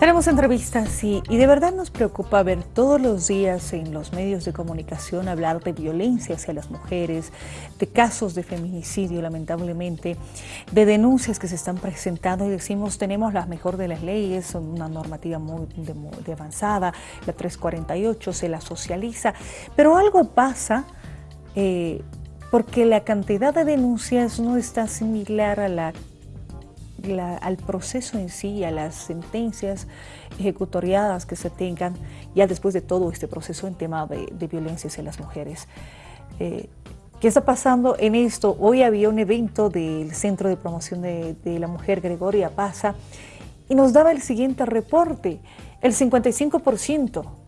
Tenemos entrevistas y, y, de verdad nos preocupa ver todos los días en los medios de comunicación hablar de violencia hacia las mujeres, de casos de feminicidio lamentablemente, de denuncias que se están presentando y decimos tenemos la mejor de las leyes, una normativa muy de, avanzada, la 348 se la socializa, pero algo pasa eh, porque la cantidad de denuncias no está similar a la al proceso en sí, a las sentencias ejecutoriadas que se tengan ya después de todo este proceso en tema de, de violencia hacia las mujeres. Eh, ¿Qué está pasando en esto? Hoy había un evento del Centro de Promoción de, de la Mujer Gregoria Pasa y nos daba el siguiente reporte. El 55%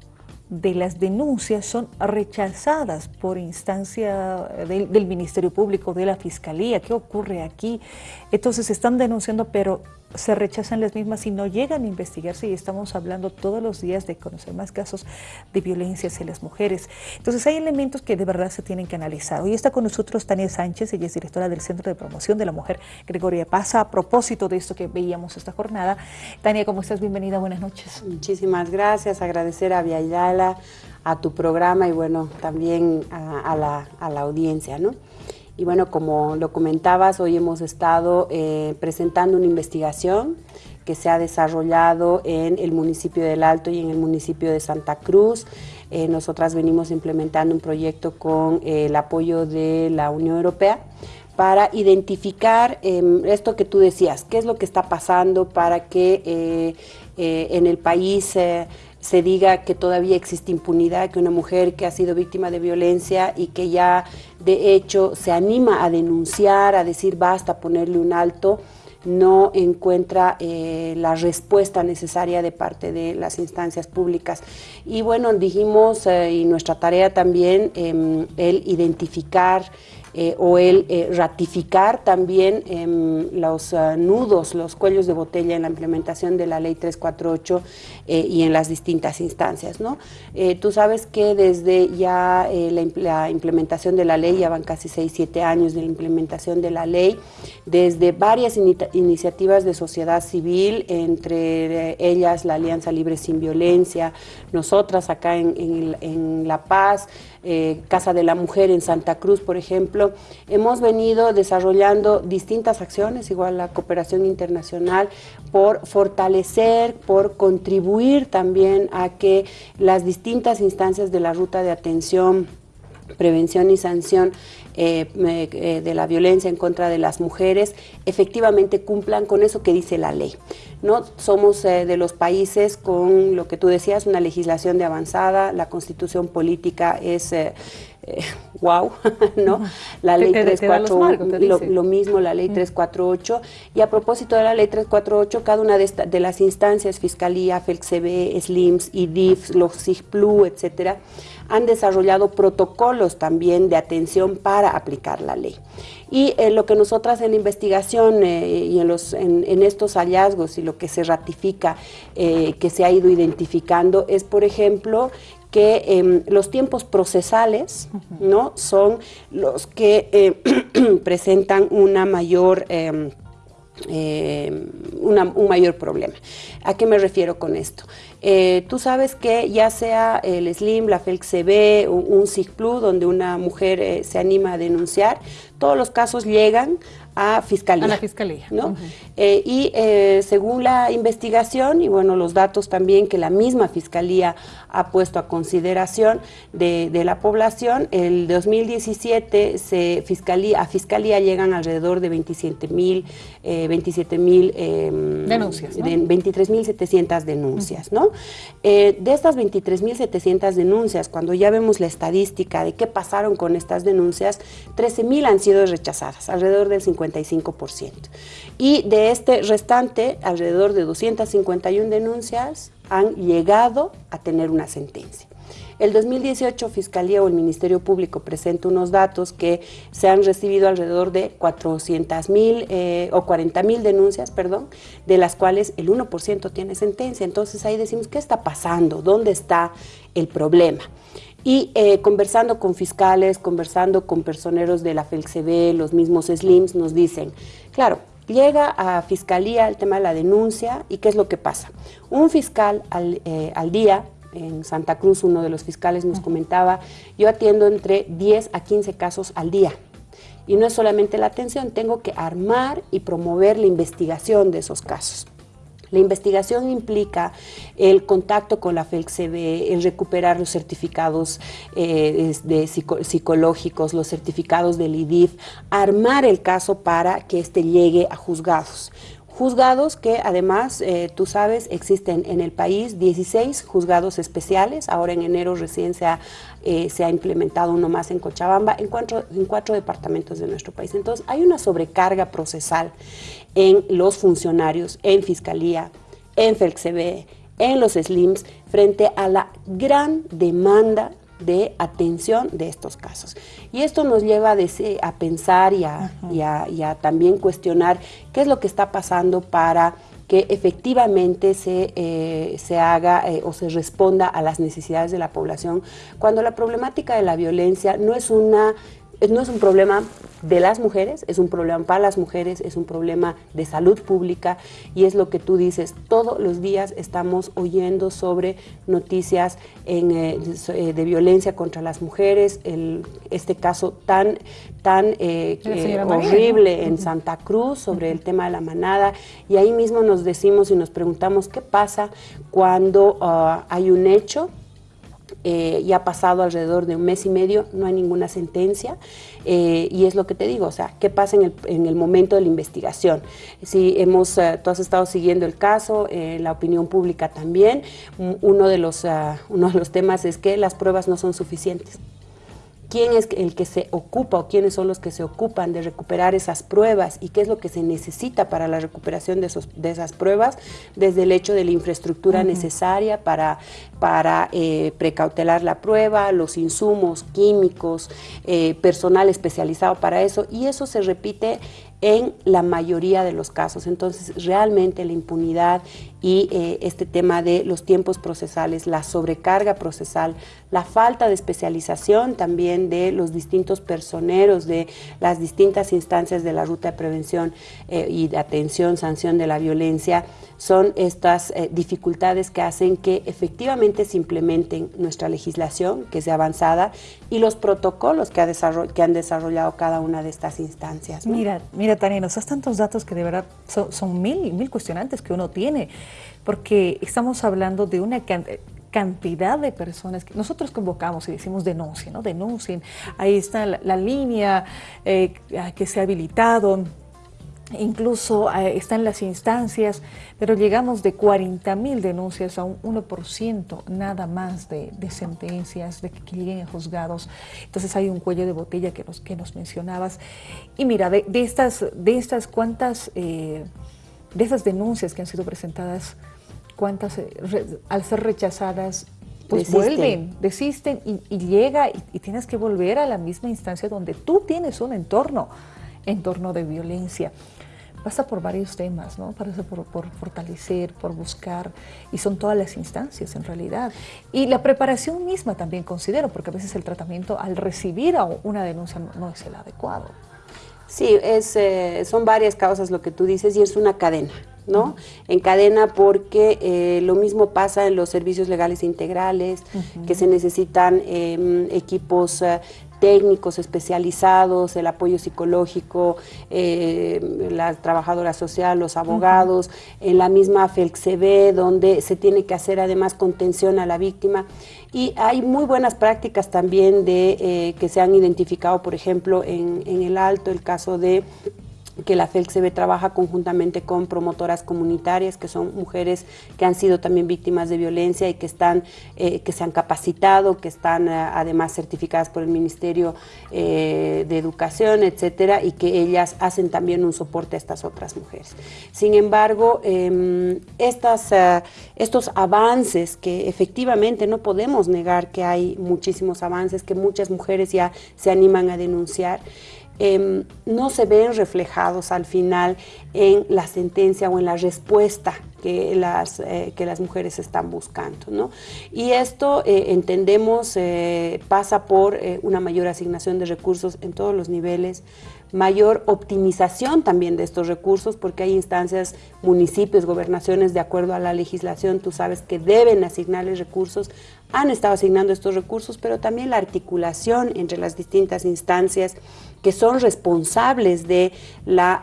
de las denuncias son rechazadas por instancia del, del, Ministerio Público, de la Fiscalía. ¿Qué ocurre aquí? Entonces están denunciando, pero se rechazan las mismas y no llegan a investigarse y estamos hablando todos los días de conocer más casos de violencia hacia las mujeres. Entonces hay elementos que de verdad se tienen que analizar. Hoy está con nosotros Tania Sánchez, ella es directora del Centro de Promoción de la Mujer Gregoria Pasa. A propósito de esto que veíamos esta jornada, Tania, ¿cómo estás? Bienvenida, buenas noches. Muchísimas gracias, agradecer a Viayala, a tu programa y bueno, también a, la, a la audiencia, ¿no? Y bueno, como lo comentabas, hoy hemos estado eh, presentando una investigación que se ha desarrollado en el municipio del Alto y en el municipio de Santa Cruz. Eh, nosotras venimos implementando un proyecto con eh, el apoyo de la Unión Europea para identificar eh, esto que tú decías, qué es lo que está pasando para que en el país se diga que todavía existe impunidad, que una mujer que ha sido víctima de violencia y que ya de hecho se anima a denunciar, a decir basta, ponerle un alto, no encuentra eh, la respuesta necesaria de parte de las instancias públicas. Y bueno, dijimos, eh, y nuestra tarea también, eh, el identificar eh, o el eh, ratificar también eh, los uh, nudos, los cuellos de botella en la implementación de la ley 348 eh, y en las distintas instancias. ¿no? Tú sabes que desde ya la, implementación de la ley, ya van casi 6, 7 años de la implementación de la ley, desde varias in iniciativas de sociedad civil, entre ellas la Alianza Libre Sin Violencia, nosotras acá en La Paz, eh, Casa de la Mujer en Santa Cruz, por ejemplo, hemos venido desarrollando distintas acciones, igual la cooperación internacional, por fortalecer, por contribuir también a que las distintas instancias de la ruta de atención prevención y sanción eh, eh, de la violencia en contra de las mujeres efectivamente cumplan con eso que dice la ley. ¿No? Somos eh, de los países con lo que tú decías, una legislación de avanzada, la constitución política es wow, ¿no? La ley 348, lo, lo, mismo la ley 348, y a propósito de la ley 348, cada una de, esta, de las instancias, Fiscalía, FELCB, SLIMS, IDIF, los SIGPLU, etcétera, han desarrollado protocolos también de atención para aplicar la ley. Y eh, lo que nosotras en la investigación eh, y en, los, en, en, estos hallazgos y lo que se ratifica eh, que se ha ido identificando es, por ejemplo, que eh, los tiempos procesales uh -huh. ¿no? son los que presentan una mayor... Eh, una, un mayor problema. ¿A qué me refiero con esto? Eh, tú sabes que ya sea el SLIM, la FELCB, un, un SIGPLU, donde una mujer eh, se anima a denunciar, todos los casos llegan a fiscalía. A la fiscalía. ¿no? Uh -huh. eh, y eh, según la investigación y bueno, los datos también que la misma fiscalía ha puesto a consideración de, de la población, el 2017 se fiscalía, a fiscalía llegan alrededor de 27 mil eh, 27 mil eh, denuncias, ¿no? de 23.700 denuncias, uh -huh. ¿no? Eh, de estas 23.700 denuncias, cuando ya vemos la estadística de qué pasaron con estas denuncias, 13.000 han sido rechazadas, alrededor del 50 55%. Y de este restante, alrededor de 251 denuncias han llegado a tener una sentencia. El 2018 Fiscalía o el Ministerio Público presenta unos datos que se han recibido alrededor de 400 mil eh, o 40 mil denuncias, perdón, de las cuales el 1% tiene sentencia. Entonces ahí decimos, ¿qué está pasando? ¿Dónde está el problema? Y eh, conversando con fiscales, conversando con personeros de la FELCB, los mismos SLIMS, nos dicen, claro, llega a Fiscalía el tema de la denuncia y ¿qué es lo que pasa? Un fiscal al, eh, al día en Santa Cruz, uno de los fiscales nos comentaba, yo atiendo entre 10 a 15 casos al día. Y no es solamente la atención, tengo que armar y promover la investigación de esos casos. La investigación implica el contacto con la FELCB, el recuperar los certificados eh, psicológicos, los certificados del IDIF, armar el caso para que éste llegue a juzgados juzgados que además, eh, tú sabes, existen en el país 16 juzgados especiales, ahora en enero recién se ha, eh, se ha implementado uno más en Cochabamba, en cuatro, en cuatro departamentos de nuestro país. Entonces hay una sobrecarga procesal en los funcionarios, en Fiscalía, en FELCB, en los SLIMS, frente a la gran demanda de atención de estos casos. Y esto nos lleva a, pensar y a, también cuestionar qué es lo que está pasando para que efectivamente se, eh, se haga eh, o se responda a las necesidades de la población, cuando la problemática de la violencia no es una no es un problema de las mujeres, es un problema para las mujeres, es un problema de salud pública y es lo que tú dices, todos los días estamos oyendo sobre noticias eh, eh, de violencia contra las mujeres, este caso tan, tan eh, horrible en Santa Cruz sobre el tema de la manada y ahí mismo nos decimos y nos preguntamos qué pasa cuando ah, hay un hecho eh, ya ha pasado alrededor de un mes y medio, no hay ninguna sentencia eh, y es lo que te digo, o sea, ¿qué pasa en el, en el momento de la investigación? Si hemos, eh, tú has estado siguiendo el caso, la opinión pública también, uno de, los, uno de los temas es que las pruebas no son suficientes quién es el que se ocupa o quiénes son los que se ocupan de recuperar esas pruebas y qué es lo que se necesita para la recuperación de, esos, de esas pruebas, desde el hecho de la infraestructura necesaria para, para eh, precautelar la prueba, los insumos químicos, eh, personal especializado para eso, y eso se repite en la mayoría de los casos. Entonces, realmente la impunidad y eh, este tema de los tiempos procesales, la sobrecarga procesal, la falta de especialización también de los distintos personeros de las distintas instancias de la ruta de prevención eh, y de atención, sanción de la violencia, son estas eh, dificultades que hacen que efectivamente se implementen nuestra legislación, que sea avanzada, y los protocolos que, ha que han desarrollado cada una de estas instancias. Mira, mira Tania, nos das tantos datos que de verdad son, son mil, mil cuestionantes que uno tiene, porque estamos hablando de una cantidad de personas que nosotros convocamos y decimos denuncien, ¿no? Denuncien. Ahí está la, línea eh, que se ha habilitado, incluso eh, están las instancias, pero llegamos de 40 mil denuncias a un 1% nada más de, sentencias, de que lleguen a juzgados. Entonces hay un cuello de botella que nos, que nos mencionabas. Y mira, de, estas, de estas cuantas, eh, de esas denuncias que han sido presentadas, cuántas eh, al ser rechazadas pues vuelven, desisten y, llega y, tienes que volver a la misma instancia donde tú tienes un entorno, entorno de violencia. Pasa por varios temas, ¿no? Pasa por, por, fortalecer, por buscar, y son todas las instancias en realidad. Y la preparación misma también considero, porque a veces el tratamiento al recibir una denuncia no, es el adecuado. Sí, es, eh, son varias causas lo que tú dices y es una cadena. ¿no? En cadena porque eh, lo mismo pasa en los servicios legales integrales, que se necesitan em, equipos eh, técnicos especializados, el apoyo psicológico, eh, la trabajadora social, los abogados, en la misma FELCB, donde se tiene que hacer además contención a la víctima. Y hay muy buenas prácticas también de que se han identificado, por ejemplo, en, en el Alto, el caso de que la FELCB trabaja conjuntamente con promotoras comunitarias, que son mujeres que han sido también víctimas de violencia y que, están, eh, que se han capacitado, que están eh, además certificadas por el Ministerio eh, de Educación, etcétera, y que ellas hacen también un soporte a estas otras mujeres. Sin embargo, em, estas, estos avances que efectivamente no podemos negar que hay muchísimos avances, que muchas mujeres ya se animan a denunciar, Em, no se ven reflejados al final en la sentencia o en la respuesta que las, eh, que las mujeres están buscando. ¿no? Y esto, eh, entendemos, eh, pasa por una mayor asignación de recursos en todos los niveles, mayor optimización también de estos recursos, porque hay instancias, municipios, gobernaciones, de acuerdo a la legislación, tú sabes que deben asignarles recursos, han estado asignando estos recursos, pero también la articulación entre las distintas instancias que son responsables de la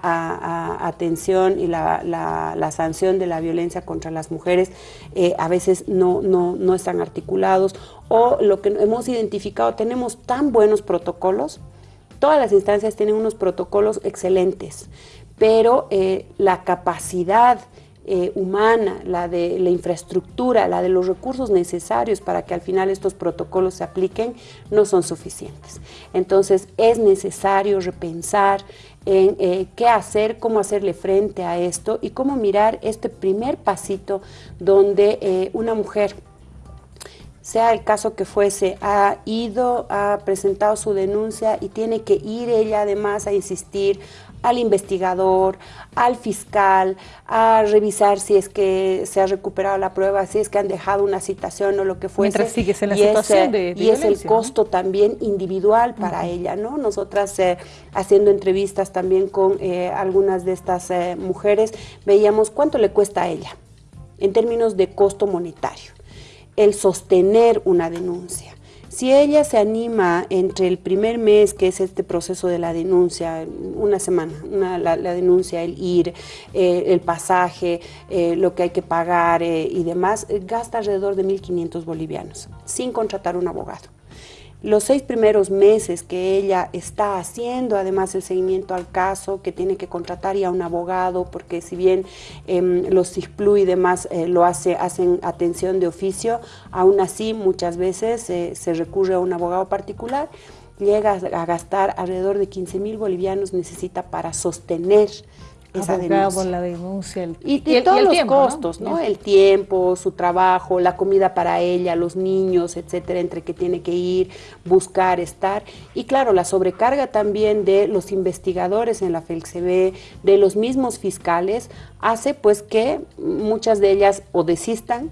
atención y la, sanción de la violencia contra las mujeres, eh, a veces no, no, no están articulados, o lo que hemos identificado, tenemos tan buenos protocolos, Todas las instancias tienen unos protocolos excelentes, pero eh, la capacidad eh, humana, la de la infraestructura, la de los recursos necesarios para que al final estos protocolos se apliquen, no son suficientes. Entonces es necesario repensar en eh, qué hacer, cómo hacerle frente a esto y cómo mirar este primer pasito donde una mujer sea el caso que fuese, ha ido, ha presentado su denuncia y tiene que ir ella además a insistir al investigador, al fiscal, a revisar si es que se ha recuperado la prueba, si es que han dejado una citación o lo que fuese. Mientras sigues en la situación de, Y es el costo también individual para ella, ¿no? Nosotras eh, haciendo entrevistas también con eh, algunas de estas eh, mujeres, veíamos cuánto le cuesta a ella en términos de costo monetario el sostener una denuncia. Si ella se anima entre el primer mes, que es este proceso de la denuncia, una semana, la, denuncia, el ir, eh, el pasaje, eh, lo que hay que pagar eh, y demás, gasta alrededor de 1.500 bolivianos, sin contratar un abogado los seis primeros meses que ella está haciendo además el seguimiento al caso, que tiene que contratar ya un abogado, porque si bien em, los CISPLU y demás eh, lo hace, hacen atención de oficio, aún así muchas veces eh, se recurre a un abogado particular, llega a gastar alrededor de 15 mil bolivianos necesita para sostener esa denuncia. la denuncia. y, todos los costos, ¿no? El tiempo, su trabajo, la comida para ella, los niños, etcétera, entre que tiene que ir, buscar, estar. Y claro, la sobrecarga también de los investigadores en la FELCB, de los mismos fiscales, hace pues que muchas de ellas o desistan,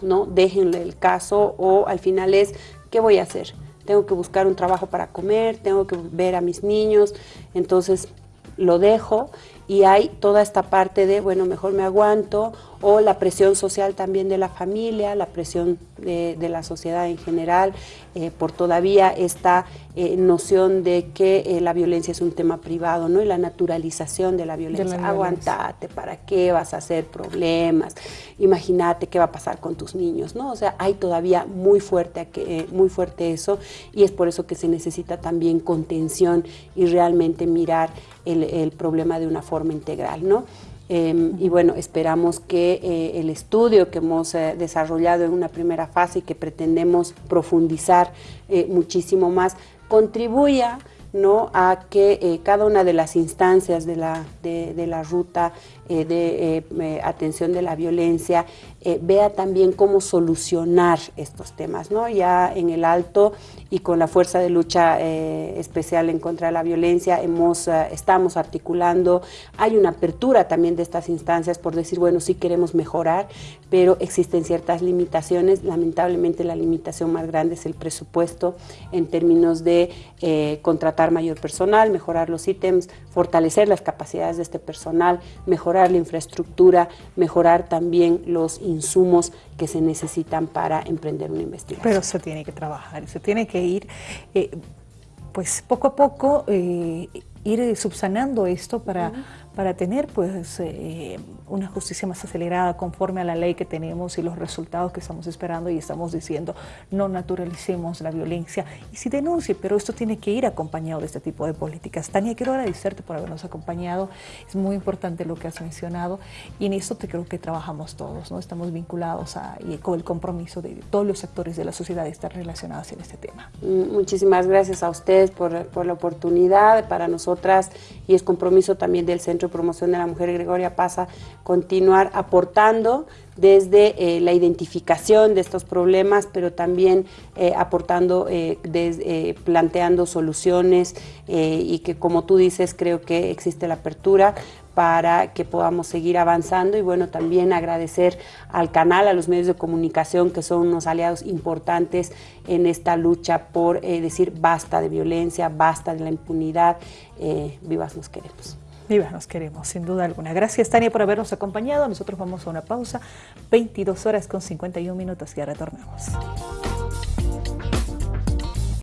¿no? Déjenle el caso o al final es, ¿qué voy a hacer? Tengo que buscar un trabajo para comer, tengo que ver a mis niños, entonces lo dejo y hay toda esta parte de, bueno, mejor me aguanto, o la presión social también de la familia, la presión de, la sociedad en general, eh, por todavía esta eh, noción de que eh, la violencia es un tema privado, ¿no? Y la naturalización de la violencia. Aguantate, ¿para qué vas a hacer problemas? Imagínate qué va a pasar con tus niños, ¿no? O sea, hay todavía muy fuerte, muy fuerte eso, y es por eso que se necesita también contención y realmente mirar el, el problema de una forma integral, ¿no? Em, y bueno, esperamos que eh, el estudio que hemos eh, desarrollado en una primera fase y que pretendemos profundizar eh, muchísimo más, contribuya ¿no? a que cada una de las instancias de la, de la ruta eh, de eh, eh, atención de la violencia, vea también cómo solucionar estos temas. ¿no? Ya en el alto y con la Fuerza de Lucha Especial en contra de la Violencia hemos, estamos articulando, hay una apertura también de estas instancias por decir, bueno, sí queremos mejorar, pero existen ciertas limitaciones. Lamentablemente la limitación más grande es el presupuesto en términos de contratar mayor personal, mejorar los ítems, fortalecer las capacidades de este personal, mejorar la infraestructura, mejorar también los insumos que se necesitan para emprender una investigación. Pero se tiene que trabajar, se tiene que ir, eh, pues poco a poco, eh, ir subsanando esto para para tener pues eh, una justicia más acelerada conforme a la ley que tenemos y los resultados que estamos esperando y estamos diciendo no naturalicemos la violencia y si denuncie, pero esto tiene que ir acompañado de este tipo de políticas. Tania, quiero agradecerte por habernos acompañado, es muy importante lo que has mencionado y en esto te creo que trabajamos todos, ¿no? estamos vinculados a, y con el compromiso de todos los sectores de la sociedad de estar relacionados en este tema. Mm, muchísimas gracias a ustedes por, por la oportunidad, para nosotras y es compromiso también del Centro Promoción de la Mujer Gregoria Pasa continuar aportando desde eh, la identificación de estos problemas, pero también eh, aportando, eh, planteando soluciones y que como tú dices creo que existe la apertura para que podamos seguir avanzando y bueno, también agradecer al canal, a los medios de comunicación que son unos aliados importantes en esta lucha por decir basta de violencia, basta de la impunidad, vivas nos queremos. Vivas nos queremos, sin duda alguna. Gracias Tania por habernos acompañado, nosotros vamos a una pausa, 22 horas con 51 minutos ya retornamos.